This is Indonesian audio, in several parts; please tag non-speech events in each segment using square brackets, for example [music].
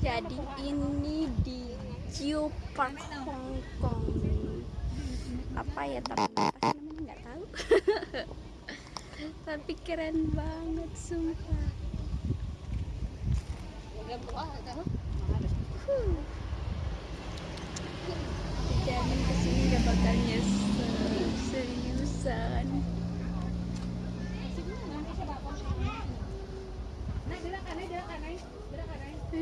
Jadi ini di Geopark Hong Kong. Apa ya tapi apa namanya nggak tahu. [laughs] tapi keren banget sumpah. Huh. Dijamin ke sini gak bakal nyesel seriusan.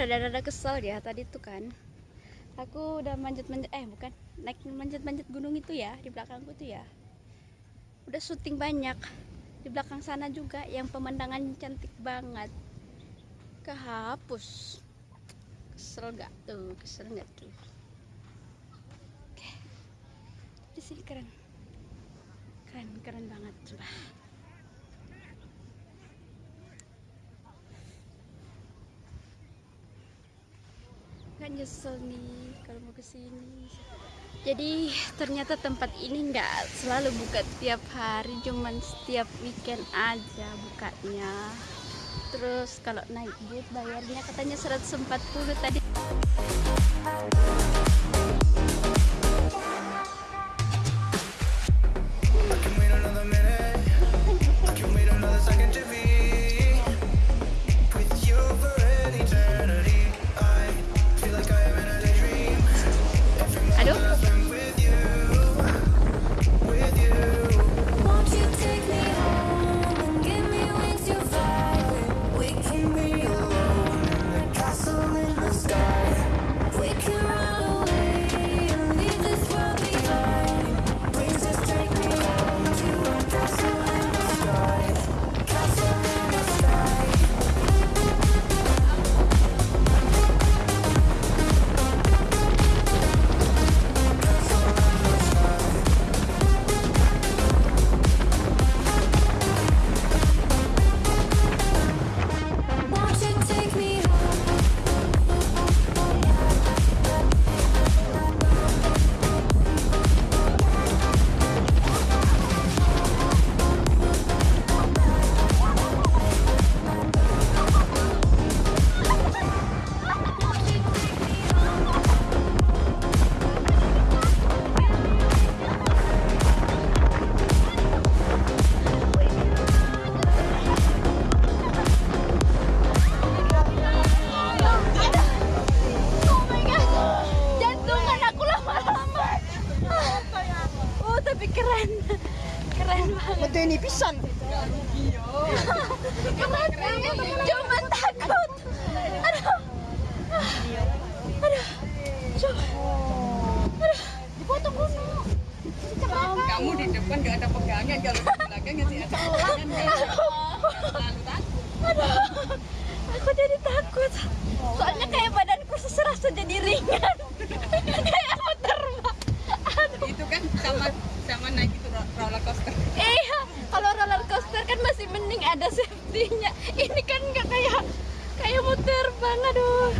rada-rada kesel ya tadi tuh kan. Aku udah manjat-manjat, eh bukan, naik manjat-manjat gunung itu ya, di belakangku tuh ya. Udah syuting banyak. Di belakang sana juga yang pemandangan cantik banget. Kehapus. Kesel gak tuh, kesel gak tuh. Oke. Di sini keren. Keren, keren banget, coba. Nggak nyesel nih kalau mau ke sini. Jadi ternyata tempat ini nggak selalu buka tiap hari cuman setiap weekend aja bukanya. Terus kalau naik boat bayarnya katanya 140 tadi serasa jadi ringan. [laughs] Kayak mau terbang aduh. Itu kan sama sama naik itu ro- roller coaster. Iya kalau roller coaster kan masih mending ada safety-nya. Ini kan nggak kayak kayak mau terbang aduh.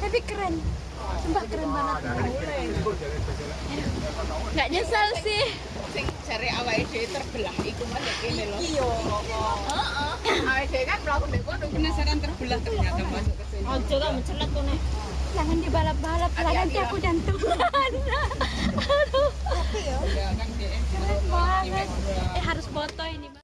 Tapi keren. Sumpah keren banget. Nggak nyesel sih. Sing cari awake dhewe terbelah iku mah kene lho Iya. heeh. Awake dhewe kan mlaku ndek kono penasaran terbelah ternyata masuk ke Ojo kan mencelat tuh nih. jangan dibalap-balap nanti aku jantungan aduh. Keren banget. Eh harus foto ini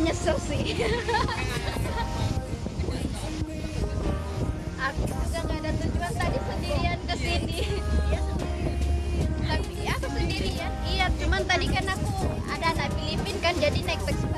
nggak nyesel sih. Aku juga nggak ada tujuan tadi sendirian ke sini. Tapi ya, aku sendirian. Iya cuman tadi kan aku ada anak Filipin kan jadi naik taksi